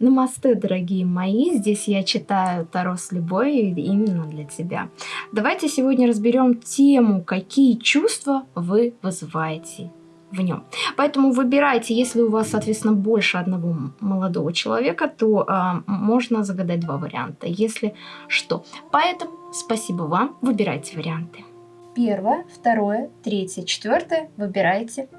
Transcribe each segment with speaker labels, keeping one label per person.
Speaker 1: Намасте, дорогие мои, здесь я читаю Таро с любовью именно для тебя. Давайте сегодня разберем тему, какие чувства вы вызываете в нем. Поэтому выбирайте, если у вас, соответственно, больше одного молодого человека, то э, можно загадать два варианта, если что. Поэтому спасибо вам, выбирайте варианты. Первое, второе, третье, четвертое, выбирайте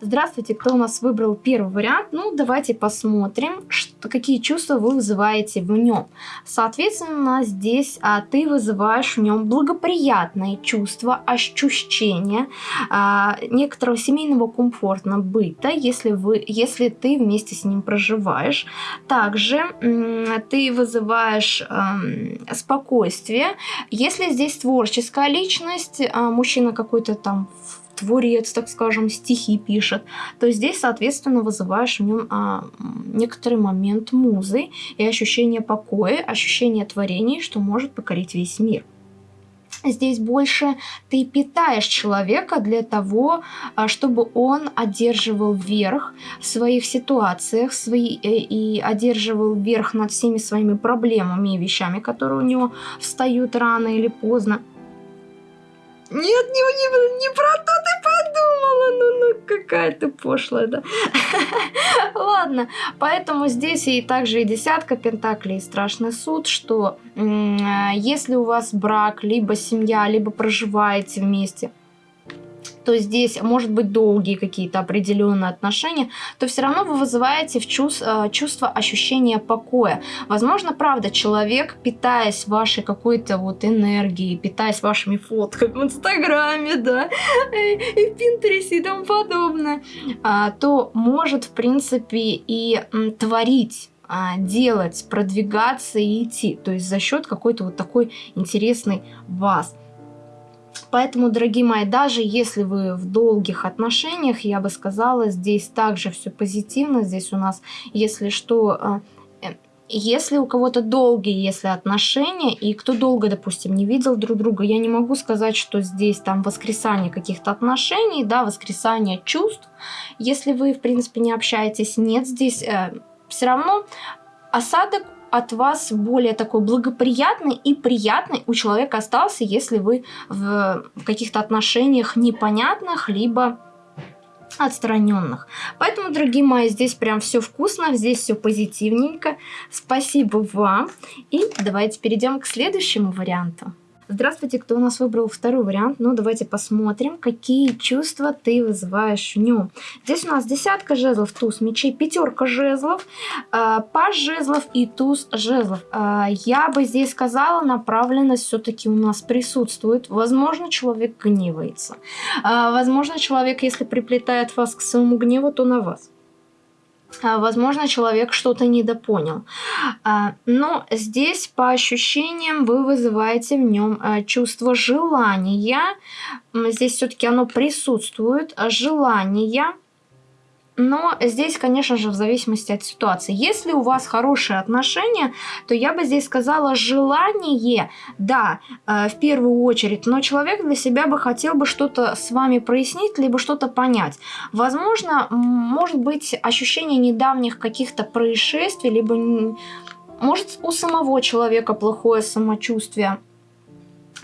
Speaker 1: Здравствуйте, кто у нас выбрал первый вариант? Ну, давайте посмотрим, что, какие чувства вы вызываете в нем. Соответственно, здесь а, ты вызываешь в нем благоприятные чувства, ощущения а, некоторого семейного комфортного быта, если, вы, если ты вместе с ним проживаешь. Также ты вызываешь а, спокойствие. Если здесь творческая личность, а, мужчина какой-то там творец, так скажем, стихи пишет, то здесь, соответственно, вызываешь в нем а, некоторый момент музы и ощущение покоя, ощущение творений, что может покорить весь мир. Здесь больше ты питаешь человека для того, а, чтобы он одерживал верх в своих ситуациях свои, э, и одерживал верх над всеми своими проблемами и вещами, которые у него встают рано или поздно. Нет, не, не, не про то какая ты пошлая, да. Ладно, поэтому здесь и также и десятка пентаклей, и страшный суд, что если у вас брак, либо семья, либо проживаете вместе, то здесь может быть долгие какие-то определенные отношения, то все равно вы вызываете в чувств, э, чувство ощущения покоя. Возможно, правда, человек, питаясь вашей какой-то вот энергией, питаясь вашими фотками в Инстаграме, да, и в Пинтересе и тому подобное, а, то может, в принципе, и творить а, делать, продвигаться и идти. То есть за счет какой-то вот такой интересной вас. Поэтому, дорогие мои, даже если вы в долгих отношениях, я бы сказала, здесь также все позитивно. Здесь у нас, если что, э, если у кого-то долгие, если отношения, и кто долго, допустим, не видел друг друга, я не могу сказать, что здесь там воскресание каких-то отношений, да, воскресание чувств. Если вы, в принципе, не общаетесь, нет, здесь э, все равно осадок от вас более такой благоприятный и приятный у человека остался, если вы в, каких-то отношениях непонятных, либо отстраненных. Поэтому, дорогие мои, здесь прям все вкусно, здесь все позитивненько. Спасибо вам. И давайте перейдем к следующему варианту. Здравствуйте, кто у нас выбрал второй вариант? Ну, давайте посмотрим, какие чувства ты вызываешь в нем. Здесь у нас десятка жезлов, туз мечей, пятерка жезлов, э, паж жезлов и туз жезлов. Э, я бы здесь сказала, направленность все-таки у нас присутствует. Возможно, человек гневается. Э, возможно, человек, если приплетает вас к своему гневу, то на вас. А, возможно, человек что-то недопонял. А, но здесь, по ощущениям, вы вызываете в нем а, чувство желания. Здесь все-таки оно присутствует. Желание но здесь, конечно же, в зависимости от ситуации. Если у вас хорошие отношения, то я бы здесь сказала желание, да, э, в первую очередь, но человек для себя бы хотел бы что-то с вами прояснить, либо что-то понять. Возможно, может быть ощущение недавних каких-то происшествий, либо может у самого человека плохое самочувствие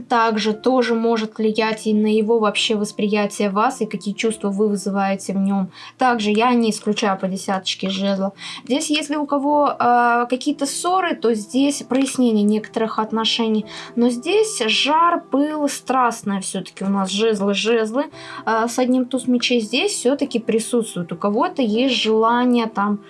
Speaker 1: также тоже может влиять и на его вообще восприятие вас и какие чувства вы вызываете в нем. Также я не исключаю по десяточке жезлов. Здесь, если у кого э, какие-то ссоры, то здесь прояснение некоторых отношений. Но здесь жар, пыл, страстное все-таки у нас жезлы, жезлы э, с одним туз мечей здесь все-таки присутствует. У кого-то есть желание там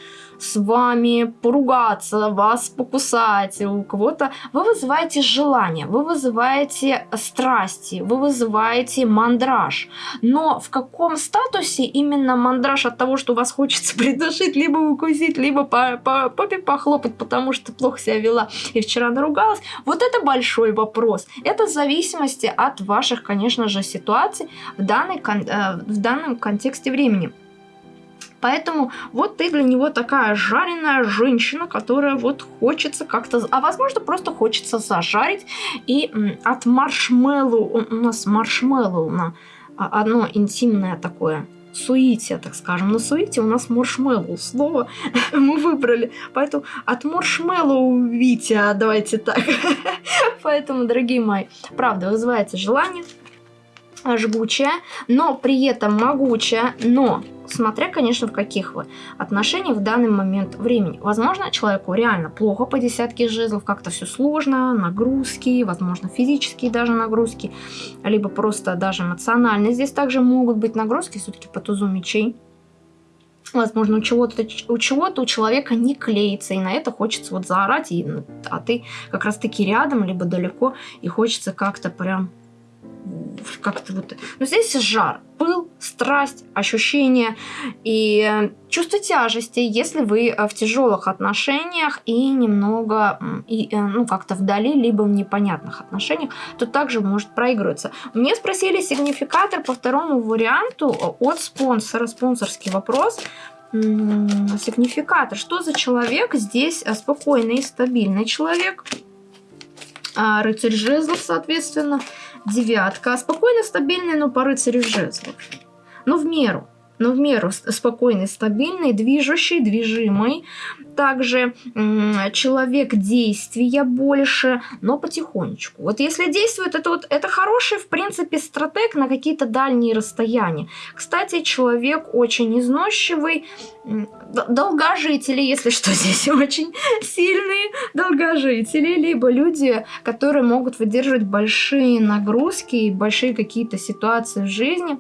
Speaker 1: с вами поругаться, вас покусать, у кого-то. Вы вызываете желание, вы вызываете страсти, вы вызываете мандраж. Но в каком статусе именно мандраж от того, что вас хочется придушить, либо укусить, либо по, по попе похлопать, потому что плохо себя вела и вчера наругалась, вот это большой вопрос. Это в зависимости от ваших, конечно же, ситуаций в, данной, э, в данном контексте времени. Поэтому вот ты для него такая жареная женщина, которая вот хочется как-то... А возможно, просто хочется зажарить. И от маршмеллоу... У нас маршмеллоу на одно интимное такое суете, так скажем. На суете у нас маршмеллоу слово мы выбрали. Поэтому от маршмеллоу Витя, давайте так. Поэтому, дорогие мои, правда, вызывается желание жгучая, но при этом могучая, но смотря, конечно, в каких вы отношениях в данный момент времени. Возможно, человеку реально плохо по десятке жезлов, как-то все сложно, нагрузки, возможно, физические даже нагрузки, либо просто даже эмоциональные. Здесь также могут быть нагрузки все-таки по тузу мечей. Возможно, у чего-то у, чего-то у человека не клеится, и на это хочется вот заорать, и, а ты как раз-таки рядом, либо далеко, и хочется как-то прям как-то вот... Но здесь жар, пыл, страсть, ощущение и чувство тяжести, если вы э, в тяжелых отношениях и немного, и, э, ну, как-то вдали, либо в непонятных отношениях, то также может проигрываться. Мне спросили сигнификатор по второму варианту от спонсора, спонсорский вопрос. Сигнификатор. Что за человек? Здесь э, спокойный и стабильный человек. А, рыцарь жезлов, соответственно девятка. Спокойно, стабильный, но по рыцарю жезлов. Но в меру. Но в меру спокойный, стабильный, движущий, движимый. Также человек действия больше, но потихонечку. Вот если действует, это вот это хороший, в принципе, стратег на какие-то дальние расстояния. Кстати, человек очень износчивый, долгожители, если что, здесь очень сильные долгожители, либо люди, которые могут выдерживать большие нагрузки и большие какие-то ситуации в жизни.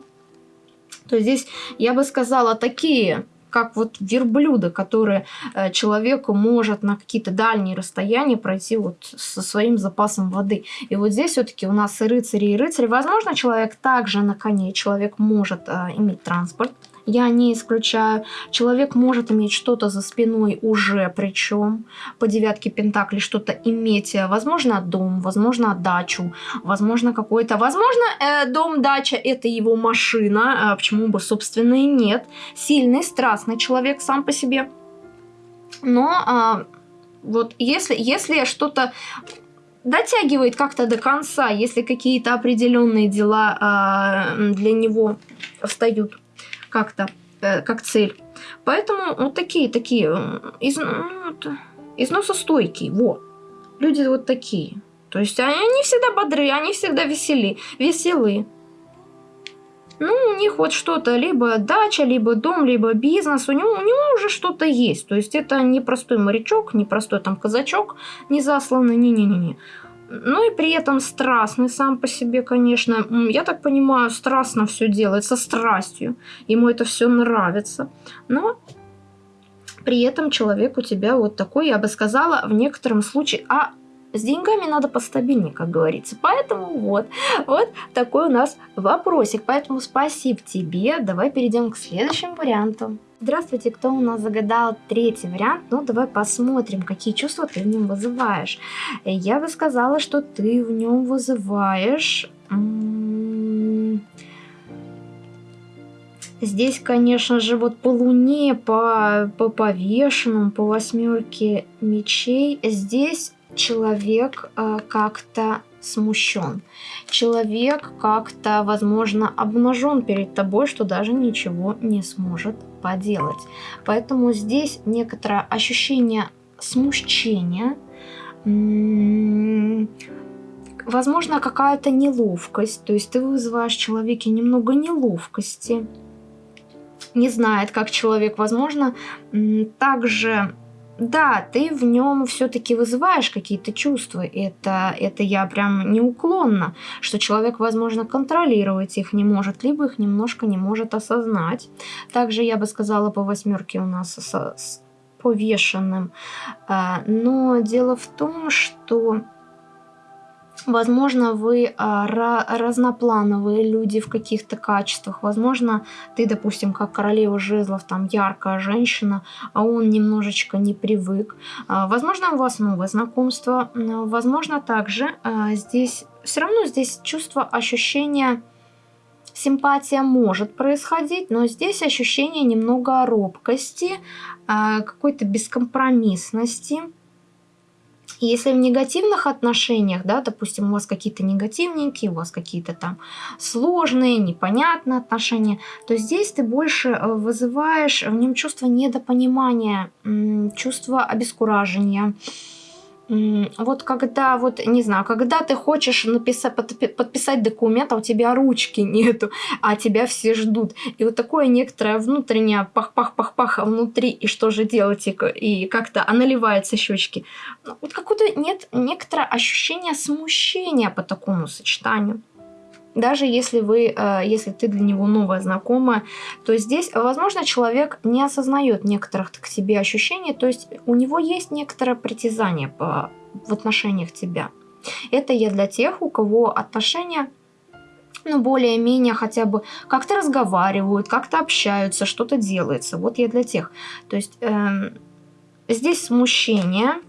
Speaker 1: То здесь, я бы сказала, такие как вот верблюда, которые э, человеку может на какие-то дальние расстояния пройти вот со своим запасом воды. И вот здесь все-таки у нас и рыцари, и рыцари. Возможно, человек также на коне, человек может э, иметь транспорт, я не исключаю. Человек может иметь что-то за спиной уже, причем по девятке пентаклей что-то иметь. Возможно, дом, возможно, дачу, возможно, какой-то... Возможно, э, дом, дача – это его машина, а почему бы, собственно, и нет. Сильный, страстный человек сам по себе. Но а, вот если, если что-то дотягивает как-то до конца, если какие-то определенные дела а, для него встают как-то, э, как цель. Поэтому вот такие, такие, из, ну, износостойкие, вот. Люди вот такие. То есть они всегда бодры, они всегда весели, веселы. Ну, у них вот что-то, либо дача, либо дом, либо бизнес, у него, у него уже что-то есть. То есть это не простой морячок, не простой там казачок, не засланный, не-не-не. Ну и при этом страстный сам по себе, конечно. Я так понимаю, страстно все делает, со страстью. Ему это все нравится. Но при этом человек у тебя вот такой, я бы сказала, в некотором случае, а с деньгами надо постабильнее, как говорится. Поэтому вот, вот такой у нас вопросик. Поэтому спасибо тебе. Давай перейдем к следующему варианту. Здравствуйте, кто у нас загадал третий вариант? Ну, давай посмотрим, какие чувства ты в нем вызываешь. Я бы сказала, что ты в нем вызываешь... Здесь, конечно же, вот по луне, по, по повешенным, по восьмерке мечей, здесь человек э, как-то смущен. Человек как-то, возможно, обнажен перед тобой, что даже ничего не сможет поделать. Поэтому здесь некоторое ощущение смущения, возможно, какая-то неловкость. То есть ты вызываешь в человеке немного неловкости, не знает, как человек, возможно, также да, ты в нем все-таки вызываешь какие-то чувства. Это, это я прям неуклонно, что человек, возможно, контролировать их не может, либо их немножко не может осознать. Также я бы сказала по восьмерке у нас с, повешенным. А, но дело в том, что Возможно, вы а, разноплановые люди в каких-то качествах. Возможно, ты, допустим, как королева жезлов, там яркая женщина, а он немножечко не привык. А, возможно, у вас новое знакомство. Возможно, также а, здесь все равно здесь чувство ощущения симпатия может происходить, но здесь ощущение немного робкости, какой-то бескомпромиссности Если в негативных отношениях, да, допустим, у вас какие-то негативненькие, у вас какие-то там сложные, непонятные отношения, то здесь ты больше э, вызываешь в нем чувство недопонимания, чувство обескуражения, вот когда, вот, не знаю, когда ты хочешь написать, подписать документ, а у тебя ручки нету, а тебя все ждут. И вот такое некоторое внутреннее пах-пах-пах-пах внутри, и что же делать, и, и как-то, а наливаются щечки. Ну, вот какое-то нет, некоторое ощущение смущения по такому сочетанию даже если вы, э, если ты для него новая знакомая, то здесь, возможно, человек не осознает некоторых к себе ощущений, то есть у него есть некоторое притязание по, в отношениях тебя. Это я для тех, у кого отношения ну, более-менее хотя бы как-то разговаривают, как-то общаются, что-то делается. Вот я для тех. То есть э, здесь смущение,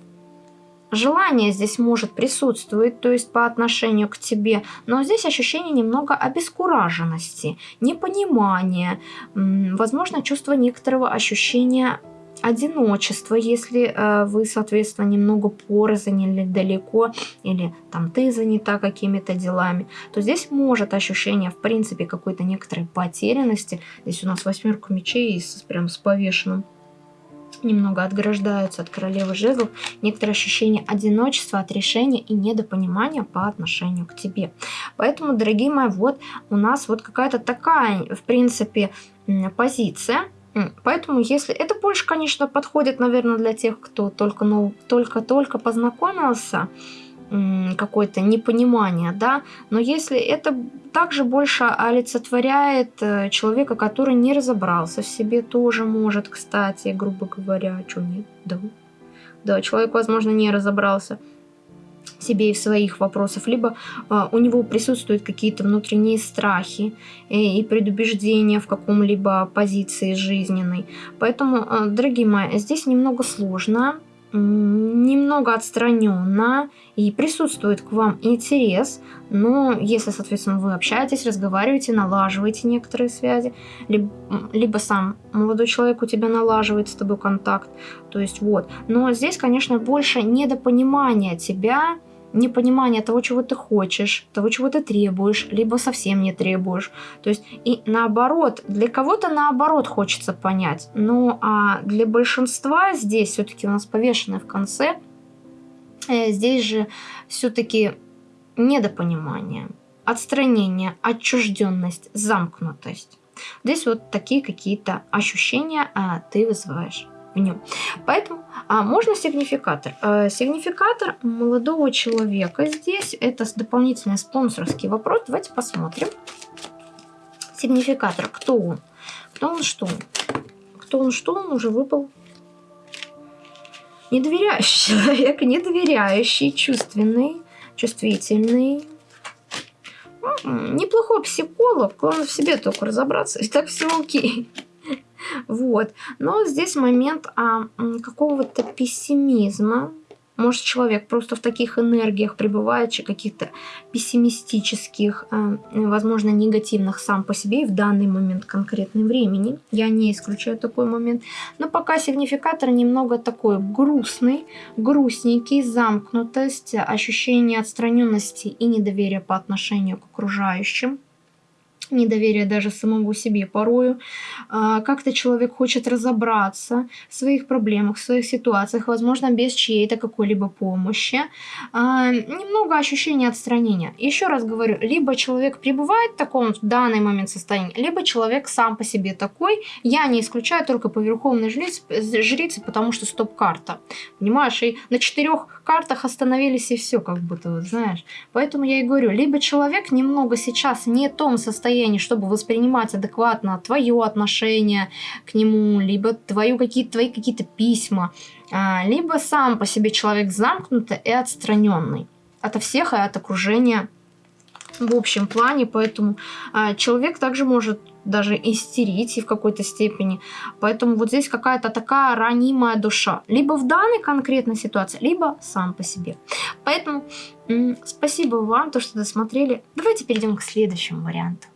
Speaker 1: Желание здесь может присутствовать, то есть по отношению к тебе, но здесь ощущение немного обескураженности, непонимания, возможно, чувство некоторого ощущения одиночества, если э, вы, соответственно, немного порознь или далеко, или там ты занята какими-то делами, то здесь может ощущение, в принципе, какой-то некоторой потерянности. Здесь у нас восьмерка мечей с, прям с повешенным немного отграждаются от королевы жезлов, некоторое ощущение одиночества, отрешения и недопонимания по отношению к тебе. Поэтому, дорогие мои, вот у нас вот какая-то такая, в принципе, позиция, Поэтому, если это больше, конечно, подходит, наверное, для тех, кто только ну, только-только познакомился, какое-то непонимание, да, но если это также больше олицетворяет э, человека, который не разобрался в себе, тоже может, кстати, грубо говоря, что нет, да, да, человек, возможно, не разобрался себе и в своих вопросах, либо э, у него присутствуют какие-то внутренние страхи и, и предубеждения в каком-либо позиции жизненной. Поэтому, э, дорогие мои, здесь немного сложно, немного отстраненно и присутствует к вам интерес, но если, соответственно, вы общаетесь, разговариваете, налаживаете некоторые связи, либо, либо сам молодой человек у тебя налаживает с тобой контакт, то есть вот. Но здесь, конечно, больше недопонимания тебя, непонимание того, чего ты хочешь, того, чего ты требуешь, либо совсем не требуешь. То есть и наоборот, для кого-то наоборот хочется понять. Ну а для большинства здесь все-таки у нас повешенное в конце, э, здесь же все-таки недопонимание, отстранение, отчужденность, замкнутость. Здесь вот такие какие-то ощущения а, ты вызываешь в нем. Поэтому а, можно сигнификатор. А, сигнификатор молодого человека здесь это дополнительный спонсорский вопрос. Давайте посмотрим. Сигнификатор. Кто он? Кто он, что? Кто он, что он уже выпал? Недоверяющий человек, недоверяющий, чувственный, чувствительный. Неплохой психолог, главное в себе только разобраться, и так все окей. Вот. Но здесь момент а, какого-то пессимизма. Может, человек просто в таких энергиях пребывает, каких-то пессимистических, а, возможно, негативных сам по себе и в данный момент конкретный времени. Я не исключаю такой момент. Но пока сигнификатор немного такой грустный, грустненький, замкнутость, ощущение отстраненности и недоверия по отношению к окружающим недоверие даже самому себе порою. А, как-то человек хочет разобраться в своих проблемах, в своих ситуациях, возможно, без чьей-то какой-либо помощи. А, немного ощущения отстранения. Еще раз говорю, либо человек пребывает в таком в данный момент состоянии, либо человек сам по себе такой. Я не исключаю только по верховной жрице, жрице потому что стоп-карта. Понимаешь, и на четырех картах остановились и все, как будто, вот, знаешь. Поэтому я и говорю, либо человек немного сейчас не в том состоянии, состоянии, чтобы воспринимать адекватно твое отношение к нему, либо твою какие-то, твои какие-то письма, а, либо сам по себе человек замкнутый и отстраненный от всех и от окружения в общем плане, поэтому а, человек также может даже истерить и в какой-то степени. Поэтому вот здесь какая-то такая ранимая душа. Либо в данной конкретной ситуации, либо сам по себе. Поэтому спасибо вам, то, что досмотрели. Давайте перейдем к следующему варианту.